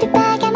can make